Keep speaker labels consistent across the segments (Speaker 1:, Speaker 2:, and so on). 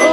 Speaker 1: Oh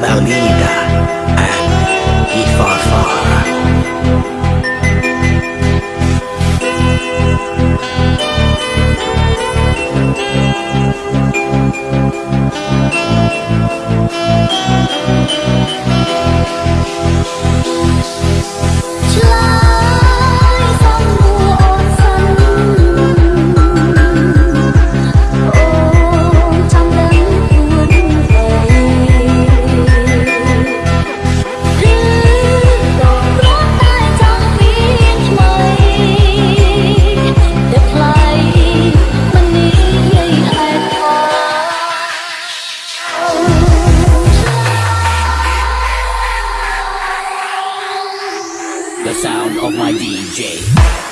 Speaker 2: mali ni da
Speaker 3: the sound of my DJ.